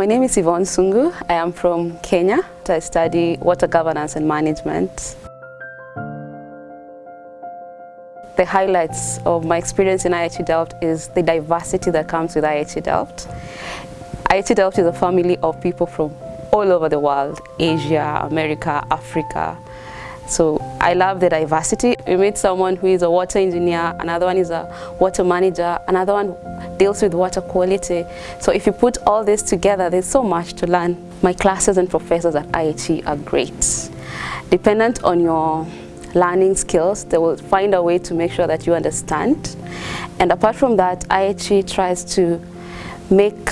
My name is Yvonne Sungu. I am from Kenya. I study water governance and management. The highlights of my experience in IHE Delft is the diversity that comes with IHE Delft. Delft is a family of people from all over the world, Asia, America, Africa. So I love the diversity. We meet someone who is a water engineer, another one is a water manager, another one deals with water quality. So if you put all this together, there's so much to learn. My classes and professors at IHE are great. Dependent on your learning skills, they will find a way to make sure that you understand. And apart from that, IHE tries to make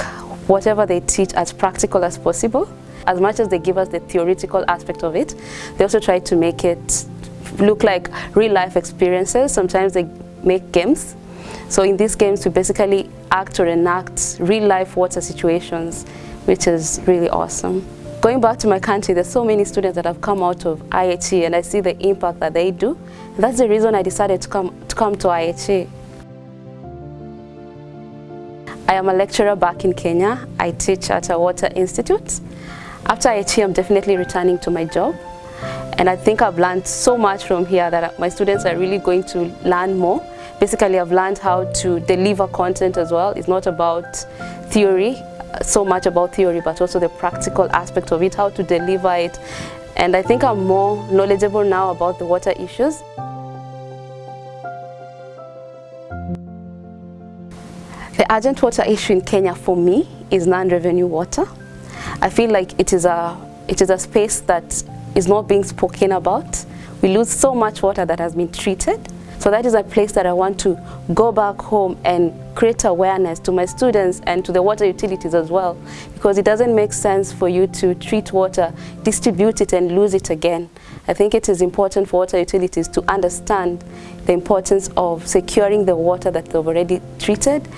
whatever they teach as practical as possible as much as they give us the theoretical aspect of it, they also try to make it look like real life experiences. Sometimes they make games. So in these games, we basically act or enact real life water situations, which is really awesome. Going back to my country, there's so many students that have come out of IHE and I see the impact that they do. And that's the reason I decided to come to, come to IHE. I am a lecturer back in Kenya. I teach at a water institute. After IHE, I'm definitely returning to my job. And I think I've learned so much from here that my students are really going to learn more. Basically, I've learned how to deliver content as well. It's not about theory, so much about theory, but also the practical aspect of it, how to deliver it. And I think I'm more knowledgeable now about the water issues. The urgent water issue in Kenya for me is non-revenue water. I feel like it is a it is a space that is not being spoken about. We lose so much water that has been treated. So that is a place that I want to go back home and create awareness to my students and to the water utilities as well. Because it doesn't make sense for you to treat water, distribute it and lose it again. I think it is important for water utilities to understand the importance of securing the water that they've already treated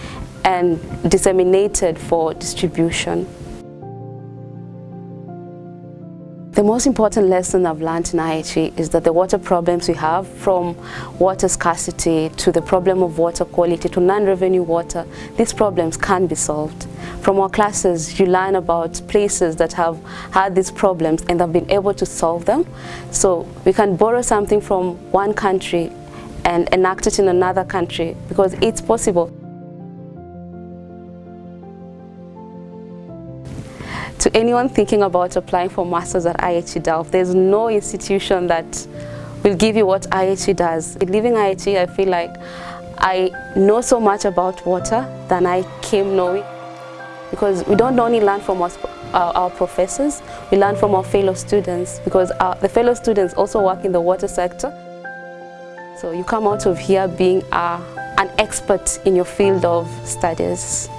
and disseminated for distribution. The most important lesson I've learned in IHE is that the water problems we have from water scarcity to the problem of water quality to non-revenue water, these problems can be solved. From our classes, you learn about places that have had these problems and have been able to solve them. So we can borrow something from one country and enact it in another country because it's possible. To anyone thinking about applying for masters at IHE Delft, there's no institution that will give you what IHE does. Leaving IHE, I feel like I know so much about water than I came knowing because we don't only learn from our, our, our professors, we learn from our fellow students because our, the fellow students also work in the water sector. So you come out of here being a, an expert in your field of studies.